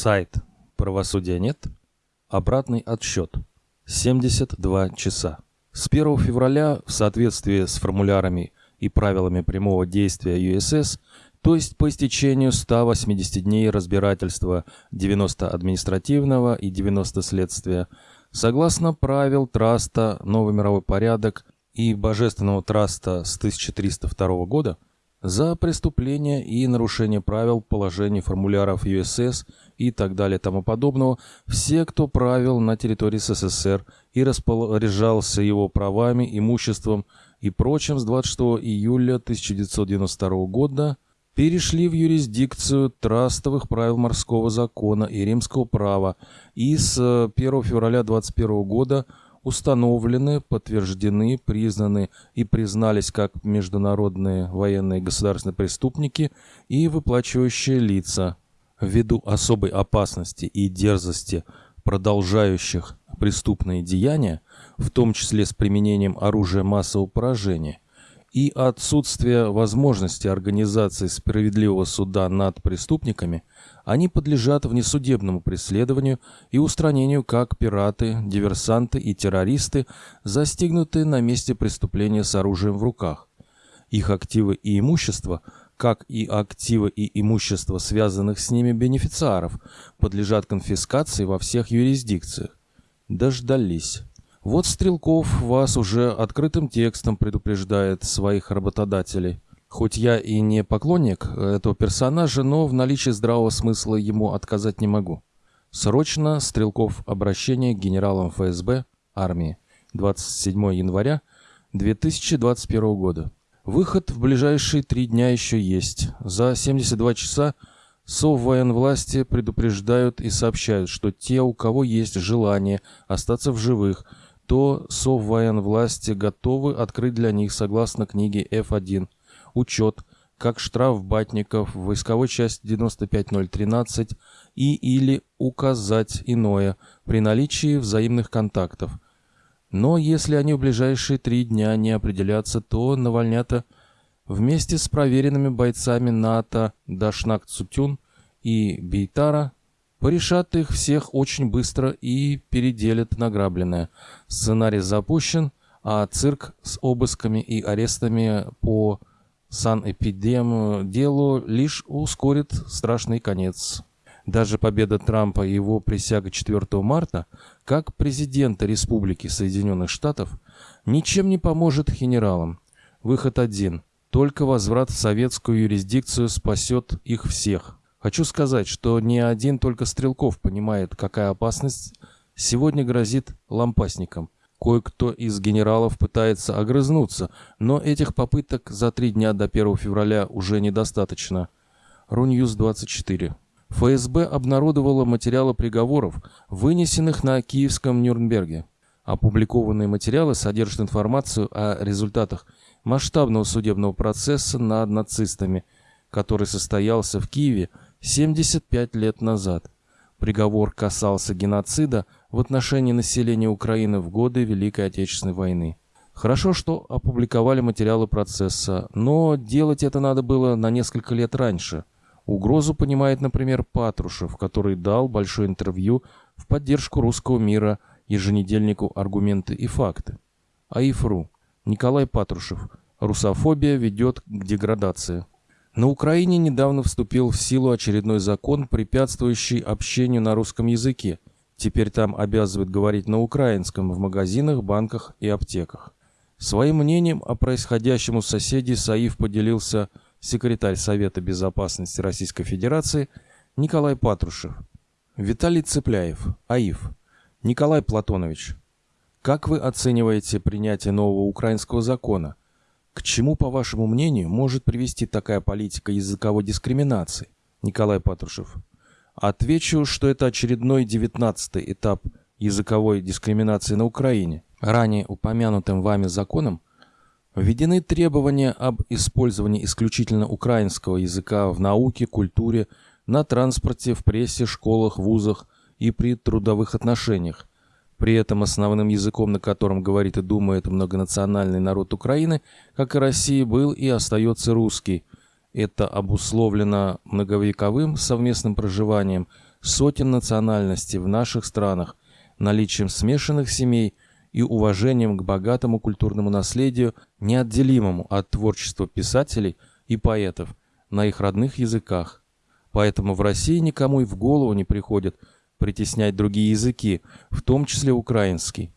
Сайт «Правосудия нет». Обратный отсчет. 72 часа. С 1 февраля в соответствии с формулярами и правилами прямого действия ЮСС, то есть по истечению 180 дней разбирательства 90 административного и 90 следствия, согласно правил Траста «Новый мировой порядок» и Божественного Траста с 1302 года, за преступление и нарушение правил, положений, формуляров ЮСС и так далее тому подобного, все, кто правил на территории СССР и распоряжался его правами, имуществом и прочим с 26 июля 1992 года, перешли в юрисдикцию трастовых правил морского закона и римского права. И с 1 февраля 2021 года – установлены, подтверждены, признаны и признались как международные военные государственные преступники и выплачивающие лица. Ввиду особой опасности и дерзости продолжающих преступные деяния, в том числе с применением оружия массового поражения, и отсутствия возможности организации справедливого суда над преступниками, они подлежат внесудебному преследованию и устранению как пираты, диверсанты и террористы, застигнутые на месте преступления с оружием в руках. Их активы и имущество, как и активы и имущество связанных с ними бенефициаров, подлежат конфискации во всех юрисдикциях. Дождались. Вот Стрелков вас уже открытым текстом предупреждает своих работодателей – Хоть я и не поклонник этого персонажа, но в наличии здравого смысла ему отказать не могу. Срочно Стрелков обращение к генералам ФСБ армии. 27 января 2021 года. Выход в ближайшие три дня еще есть. За 72 часа Соввоенвласти предупреждают и сообщают, что те, у кого есть желание остаться в живых, то Соввоенвласти готовы открыть для них согласно книге F1 учет, как штраф батников в войсковой части 95013 и или указать иное при наличии взаимных контактов. Но если они в ближайшие три дня не определятся, то Навальнята вместе с проверенными бойцами НАТО Дашнак Цутюн и Бейтара порешат их всех очень быстро и переделят награбленное. Сценарий запущен, а цирк с обысками и арестами по санэпидем делу лишь ускорит страшный конец. Даже победа Трампа и его присяга 4 марта, как президента Республики Соединенных Штатов, ничем не поможет генералам. Выход один. Только возврат в советскую юрисдикцию спасет их всех. Хочу сказать, что не один только Стрелков понимает, какая опасность сегодня грозит лампасникам – Кое-кто из генералов пытается огрызнуться, но этих попыток за три дня до 1 февраля уже недостаточно. Руньюз 24. ФСБ обнародовала материалы приговоров, вынесенных на Киевском Нюрнберге. Опубликованные материалы содержат информацию о результатах масштабного судебного процесса над нацистами, который состоялся в Киеве 75 лет назад. Приговор касался геноцида – в отношении населения Украины в годы Великой Отечественной войны. Хорошо, что опубликовали материалы процесса, но делать это надо было на несколько лет раньше. Угрозу понимает, например, Патрушев, который дал большое интервью в поддержку русского мира еженедельнику «Аргументы и факты». АИФРУ. Николай Патрушев. Русофобия ведет к деградации. На Украине недавно вступил в силу очередной закон, препятствующий общению на русском языке – Теперь там обязывают говорить на украинском в магазинах, банках и аптеках. Своим мнением о происходящем у соседей Саиф поделился секретарь Совета безопасности Российской Федерации Николай Патрушев. Виталий Цепляев, АИФ. Николай Платонович, как вы оцениваете принятие нового украинского закона? К чему, по вашему мнению, может привести такая политика языковой дискриминации? Николай Патрушев. Отвечу, что это очередной девятнадцатый этап языковой дискриминации на Украине. Ранее упомянутым вами законом введены требования об использовании исключительно украинского языка в науке, культуре, на транспорте, в прессе, школах, вузах и при трудовых отношениях. При этом основным языком, на котором говорит и думает многонациональный народ Украины, как и России, был и остается русский – это обусловлено многовековым совместным проживанием сотен национальностей в наших странах, наличием смешанных семей и уважением к богатому культурному наследию, неотделимому от творчества писателей и поэтов на их родных языках. Поэтому в России никому и в голову не приходит притеснять другие языки, в том числе украинский.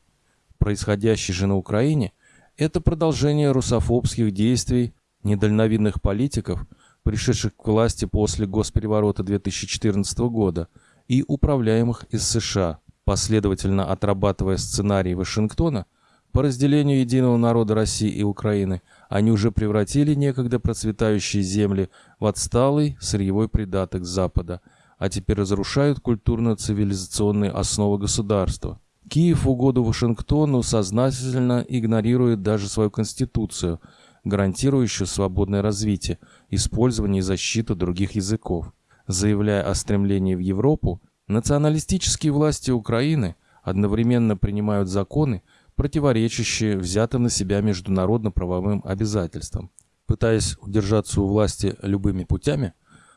Происходящее же на Украине – это продолжение русофобских действий недальновидных политиков, пришедших к власти после госпереворота 2014 года и управляемых из США, последовательно отрабатывая сценарий Вашингтона по разделению единого народа России и Украины, они уже превратили некогда процветающие земли в отсталый сырьевой придаток Запада, а теперь разрушают культурно-цивилизационные основы государства. Киев в угоду Вашингтону сознательно игнорирует даже свою конституцию – гарантирующую свободное развитие, использование и защиту других языков. Заявляя о стремлении в Европу, националистические власти Украины одновременно принимают законы, противоречащие взятым на себя международно-правовым обязательствам. Пытаясь удержаться у власти любыми путями,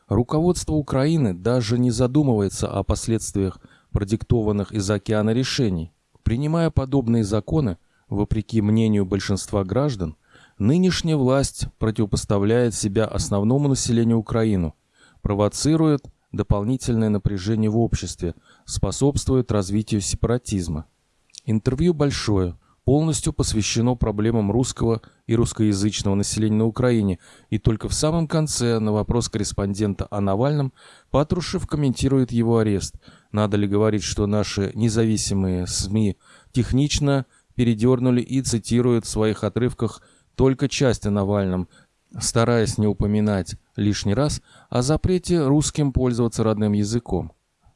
руководство Украины даже не задумывается о последствиях продиктованных из океана решений. Принимая подобные законы, вопреки мнению большинства граждан, Нынешняя власть противопоставляет себя основному населению Украины, провоцирует дополнительное напряжение в обществе, способствует развитию сепаратизма. Интервью большое, полностью посвящено проблемам русского и русскоязычного населения на Украине, и только в самом конце на вопрос корреспондента о Навальном Патрушев комментирует его арест. Надо ли говорить, что наши независимые СМИ технично передернули и цитируют в своих отрывках – только часть о Навальном, стараясь не упоминать лишний раз о запрете русским пользоваться родным языком.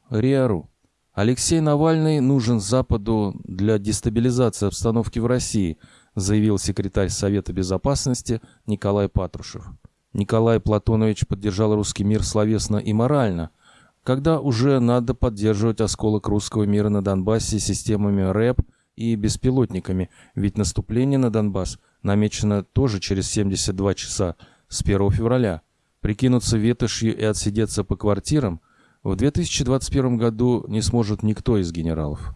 РИАРУ. Алексей Навальный нужен Западу для дестабилизации обстановки в России, заявил секретарь Совета Безопасности Николай Патрушев. Николай Платонович поддержал русский мир словесно и морально, когда уже надо поддерживать осколок русского мира на Донбассе системами РЭП и беспилотниками, ведь наступление на Донбасс намечено тоже через 72 часа с 1 февраля. Прикинуться ветошью и отсидеться по квартирам в 2021 году не сможет никто из генералов.